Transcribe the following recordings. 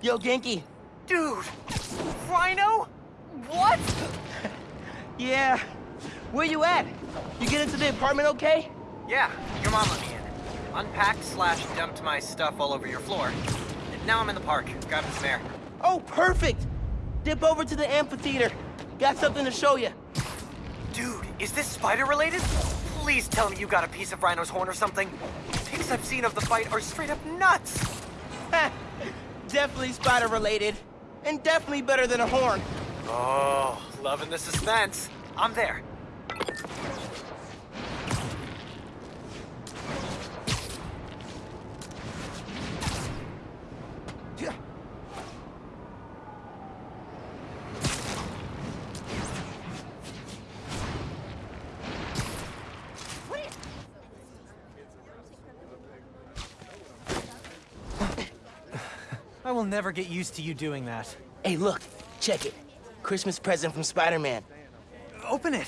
Yo, Ganke. Dude! Rhino? What? Yeah. Where you at? You get into the apartment okay? Yeah, your mom let me in. Unpacked slash dumped my stuff all over your floor. Now I'm in the park, grabbing some air. Oh, perfect. Dip over to the amphitheater. Got something to show you. Dude, is this spider related? Please tell me you got a piece of Rhino's horn or something. Pics I've seen of the fight are straight up nuts. definitely spider related. And definitely better than a horn. Oh, loving the suspense. I'm there. I will never get used to you doing that. Hey, look. Check it. Christmas present from Spider-Man. Open it.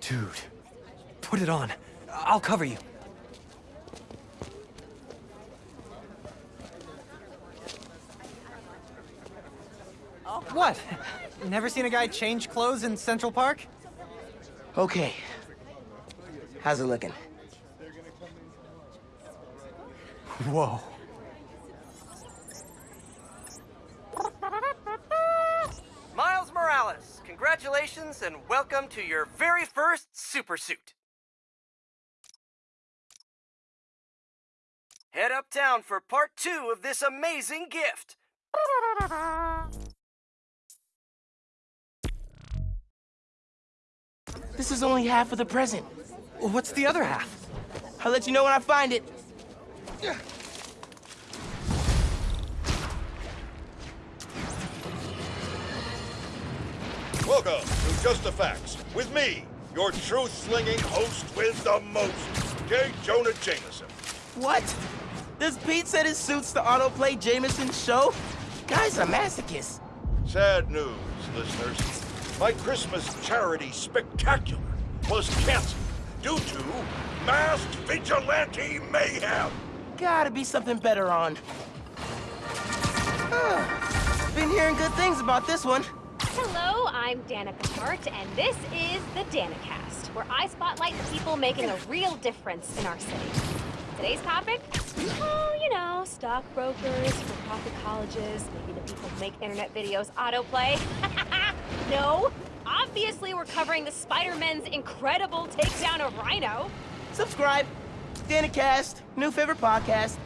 Dude, put it on. I'll cover you. What? Never seen a guy change clothes in Central Park? Okay. How's it looking? Whoa. Miles Morales, congratulations and welcome to your very first super suit. Head uptown for part two of this amazing gift. This is only half of the present. What's the other half? I'll let you know when I find it. Welcome to Just the Facts with me, your truth-slinging host with the most, J. Jonah Jameson. What? Does Pete said it suits the autoplay Jameson show? Guy's a masochist. Sad news, listeners. My Christmas charity spectacular was canceled due to masked vigilante mayhem. Gotta be something better on. Been hearing good things about this one. Hello, I'm Danica Hart, and this is the Danicast, where I spotlight the people making a real difference in our city. Today's topic? Oh, you know, stockbrokers, for-profit colleges, maybe the people who make internet videos autoplay. no, obviously we're covering the Spider-Man's incredible takedown of Rhino. Subscribe. Danicast, new favorite podcast.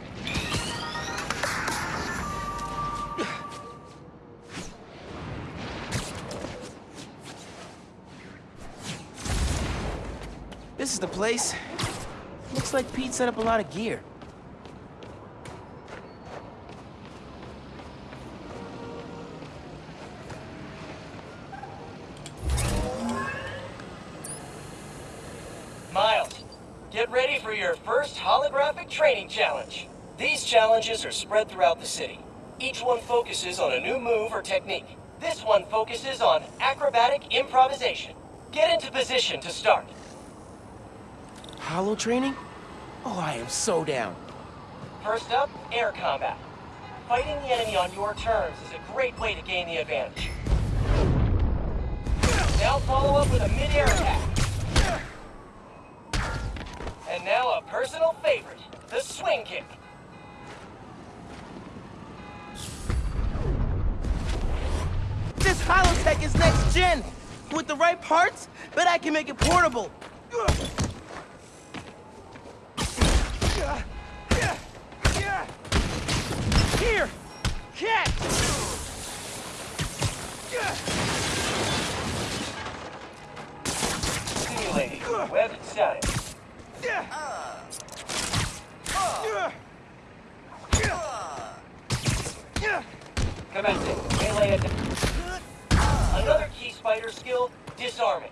This is the place. Looks like Pete set up a lot of gear. Your first holographic training challenge. These challenges are spread throughout the city. Each one focuses on a new move or technique. This one focuses on acrobatic improvisation. Get into position to start. Hollow training? Oh, I am so down. First up, air combat. Fighting the enemy on your terms is a great way to gain the advantage. Now follow up with a mid-air attack. And now a personal favorite, the swing kick. This Holotech is next gen! With the right parts, bet I can make it portable! Here! Catch! Simulating web static. Commencing melee attack. Another key spider skill, disarming.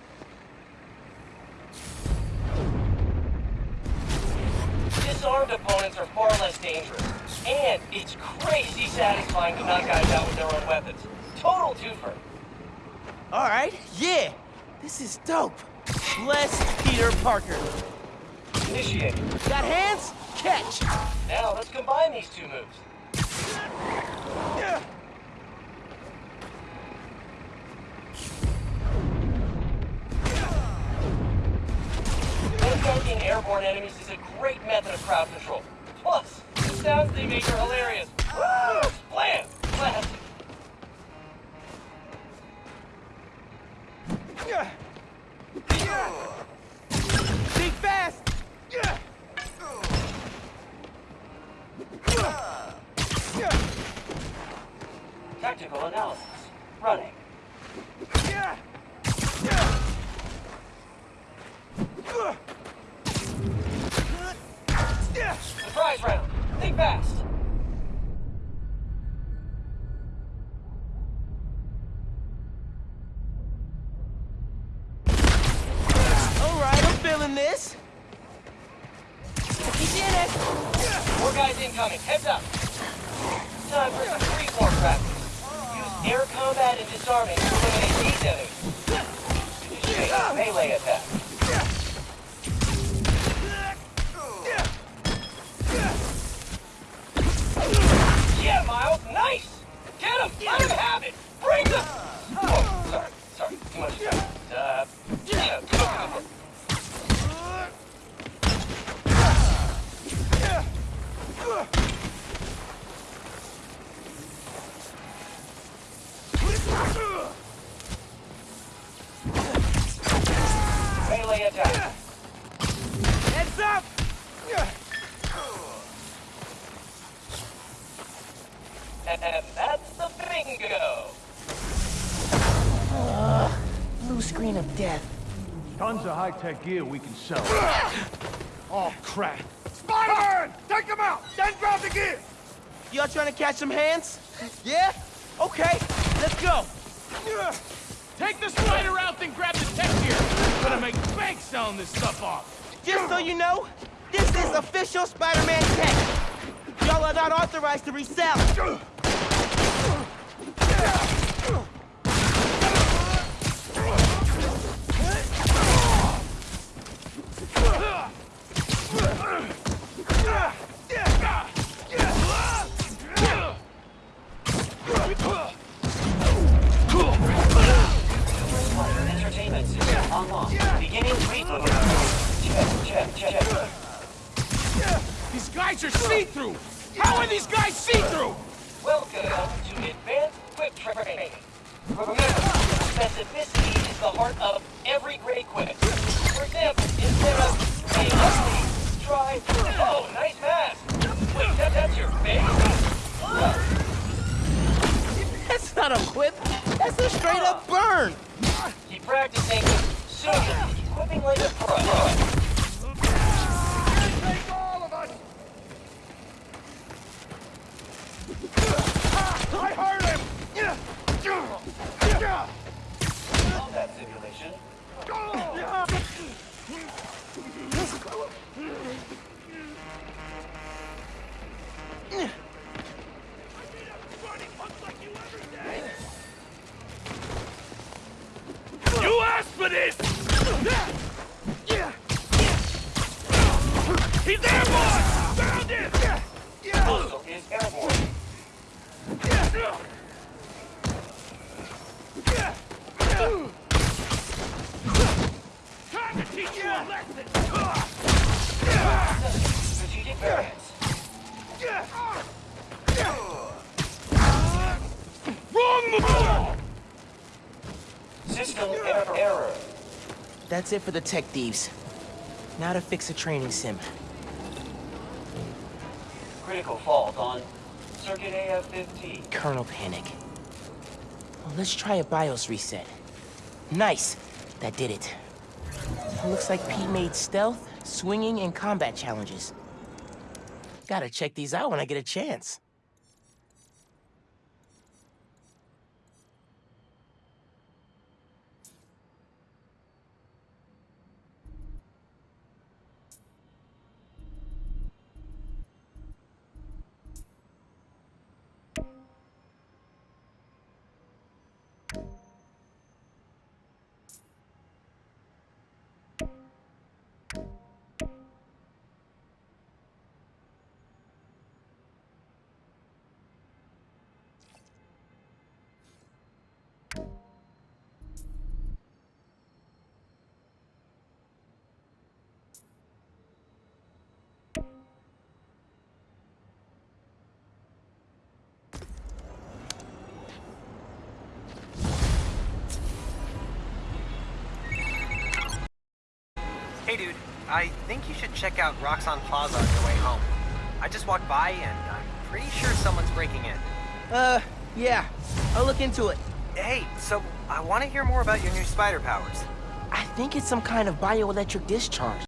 Disarmed opponents are far less dangerous. And it's crazy satisfying to knock guys out with their own weapons. Total twofer. All right, yeah. This is dope. Bless Peter Parker. Initiate. Got hands? Catch. Now let's combine these two moves. Yeah. Airborne enemies is a great method of crowd control. Plus, the sounds they make are hilarious. Woo! Blam! Classic. Analysis. Running. Yeah. Yeah. Yeah. Surprise round. Think fast. All right, I'm feeling this. He's in it. More guys incoming. Heads up. Time for some freeform practice. Air combat and disarming to eliminate these enemies. Initiate melee attack. Melee attack. Heads up. And that's the bingo. Blue screen of death. Tons of high-tech gear we can sell. oh, crap. Spider-Man! Take him out! Then grab the gear! Y'all trying to catch some hands? Yeah? Okay, let's go. Take the spider out, then grab the tech gear. Gonna make bank selling this stuff off. Just so you know, this is official Spider-Man tech. Y'all are not authorized to resell. See-through. How are these guys see-through? Welcome to Advanced Quip Training. Remember, specificity is the heart of every great quip. For example, instead of hey, let's try, oh, nice mask. Wait, that, that's your face? That's not a whip. That's a straight up burn. Keep practicing. Soon you'll equipping like a pro. Take all of us! I heard him! Combat simulation. Error. error. That's it for the tech thieves. Now to fix a training sim. Critical fault on circuit AF-15. Kernel panic. Well, let's try a BIOS reset. Nice. That did it. Looks like Pete made stealth, swinging, and combat challenges. Gotta check these out when I get a chance. Hey, dude. I think you should check out Roxxon Plaza on your way home. I just walked by and I'm pretty sure someone's breaking in. Uh, yeah. I'll look into it. Hey, so I want to hear more about your new spider powers. I think it's some kind of bioelectric discharge.